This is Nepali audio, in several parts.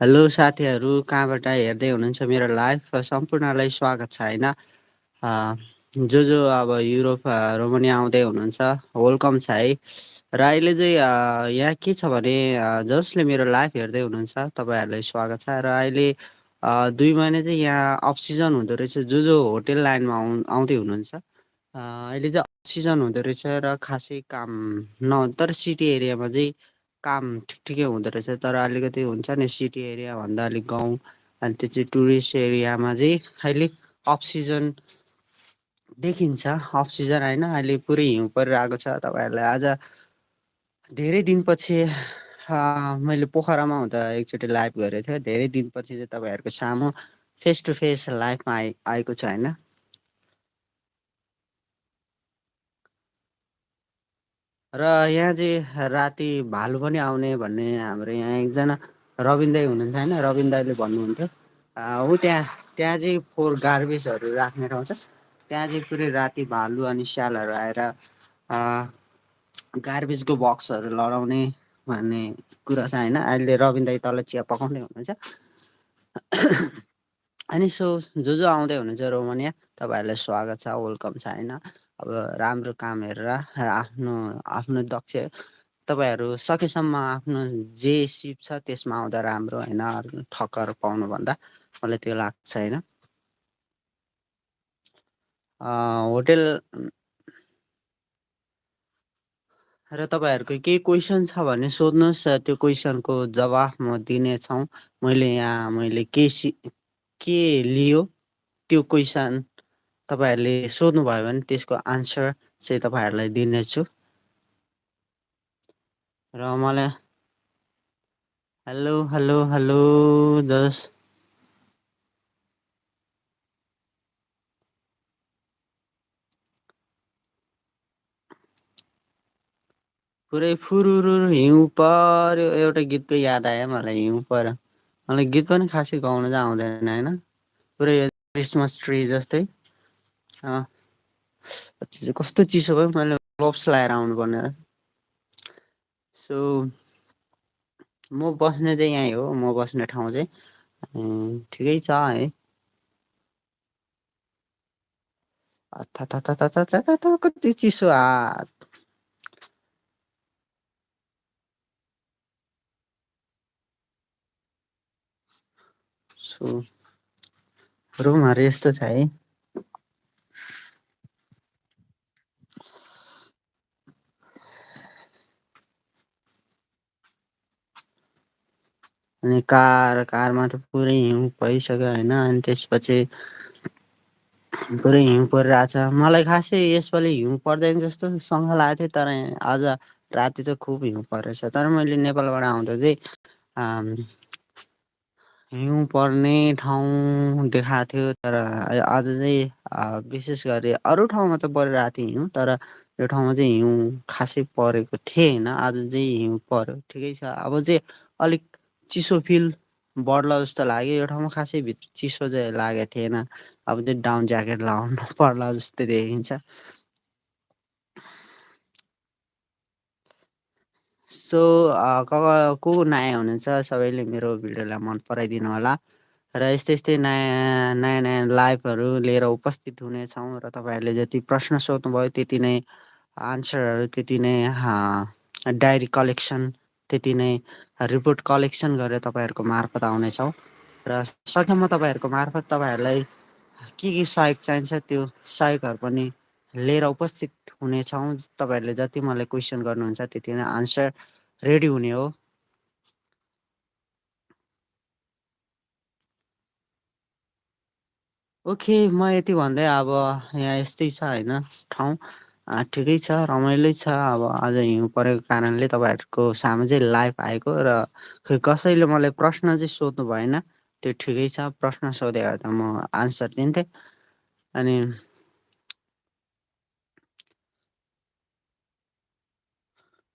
हेलो साथीहरू कहाँबाट हेर्दै हुनुहुन्छ मेरो लाइफ? सम्पूर्णलाई स्वागत छ होइन? जो जो अब युरोपहरू पनि आउँदै हुनुहुन्छ वेलकम छ है। र अहिले चाहिँ यहाँ के छ भने जसले मेरो लाइफ हेर्दै हुनुहुन्छ तपाईँहरूलाई स्वागत छ। र अहिले दुई महिना चाहिँ यहाँ अफ सिजन हुँदो रहेछ जो जो होटेल लाइनमा आउ आउँदै हुनुहुन्छ। अहिले चाहिँ अफ सिजन हुँदो रहेछ र खासै काम न तर सिटी एरियामा चाहिँ काम ठिक ठिकै हुँदो रहेछ। तर अलिकति हुन्छ नि सिटी एरियाभन्दा अलिक गाउँ अनि त्यो चाहिँ टुरिस्ट एरियामा चाहिँ अहिले अफ सिजन देखिन्छ। अफ सिजन होइन अहिले पुरै हिउँ परिरहेको छ। तपाईँहरूलाई आज धेरै दिनपछि मैले पोखरामा हुँदा एकचोटि लाइभ गरेको थियो धेरै दिनपछि चाहिँ तपाईँहरूको सामु फेस टु फेस लाइफमा आइ आएको छ होइन। र यहाँ चाहिँ राति भालु पनि आउने भन्ने हाम्रो यहाँ एकजना रविन दाई हुनुहुन्थ्यो होइन। रविन दाईले भन्नुहुन्थ्यो ऊ त्यहाँ त्यहाँ चाहिँ फोहोर गार्बेजहरू राख्ने ठाउँ छ त्यहाँ चाहिँ पुरै राति भालु अनि स्यालहरू आएर गार्बेजको बक्सहरू लडाउने भन्ने कुरा छ होइन। अहिले रविन दाई तल चिया पकाउँदै हुनुहुन्छ। अनि सो जो जो आउँदै हुनुहुन्छ रोमानिया तपाईँहरूलाई स्वागत छ वेलकम छ होइन। अब राम्रो काम हेरेर आफ्नो आफ्नो दक्ष तपाईँहरू सकेसम्म आफ्नो जे सिप छ त्यसमा आउँदा राम्रो होइन ठक्कर पाउनुभन्दा मलाई त्यो लाग्छ होइन। होटेल र तपाईँहरूको केही क्वेसन छ भने सोध्नुहोस् त्यो क्वेसनको जवाफ म दिनेछौँ। मैले यहाँ मैले के सि के लियो त्यो क्वेसन तपाईँहरूले सोध्नुभयो भने त्यसको आन्सर चाहिँ तपाईँहरूलाई दिनेछु। र मलाई हेलो हेलो हेलो दस। पुरै फुरुरु हिउँ पर्यो। एउटा गीतको याद आयो मलाई हिउँ पर्यो। मलाई गीत पनि खासै गाउन चाहिँ आउँदैन होइन? पुरै क्रिसमस ट्री जस्तै। कस्तो चिसो भयो मैले ग्लोभ्स लगाएर आउनु पर्ने सो म बस्ने चाहिँ यहीँ हो म बस्ने ठाउँ चाहिँ। ठिकै छ है। कति चिसो हात सो रुमहरू यस्तो छ है। अनि कार कारमा त पुरै हिउँ भइसक्यो होइन अनि त्यसपछि पुरै हिउँ परिरहेछ। मलाई खासै यसपालि हिउँ पर्दैन जस्तो सँग लागेको थियो तर आज राति चाहिँ खुब हिउँ परेछ। तर मैले नेपालबाट आउँदा चाहिँ हिउँ पर्ने ठाउँ देखाएको थियो तर आज चाहिँ विशेष गरी अरू ठाउँमा त परिरहेको थियो हिउँ तर यो ठाउँमा चाहिँ हिउँ खासै परेको थिएन। आज चाहिँ हिउँ पर्यो ठिकै छ। अब चाहिँ अलिक चिसो फिल बढ्ला जस्तो लाग्यो। यो ठाउँमा खासै भित्र चिसो चाहिँ लागेको थिएन। अब चाहिँ डाउन ज्याकेट लाउनु पर्ला जस्तो देखिन्छ। सो को को नयाँ हुनुहुन्छ? सबैले मेरो भिडियोलाई मन पराइदिनु होला। र यस्तै यस्तै नयाँ नयाँ नयाँ लाइभहरू लिएर उपस्थित हुनेछौँ र तपाईँहरूले जति प्रश्न सोध्नुभयो त्यति नै आन्सरहरू त्यति नै डायरी कलेक्सन त्यति नै रिपोर्ट कलेक्सन गरेर तपाईँहरूको मार्फत आउनेछौँ। र सकेसम्म तपाईँहरूको मार्फत तपाईँहरूलाई के के सहयोग चाहिन्छ त्यो सहयोगहरू पनि लिएर उपस्थित हुनेछौँ। तपाईँहरूले जति मलाई क्वेसन गर्नुहुन्छ त्यति नै आन्सर रेडी हुने हो। ओके म यति भन्दै अब यहाँ यस्तै छ होइन ठाउँ। ठिकै छ रमाइलो छ। अब आज हिउँ परेको कारणले तपाईँहरूको सामु चाहिँ लाइभ आएको र खै कसैले मलाई प्रश्न चाहिँ सोध्नु भएन त्यो ठिकै छ प्रश्न सोधे त म आन्सर दिन्थेँ। अनि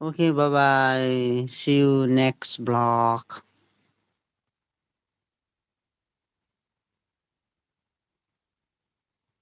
okay bye bye see you next blog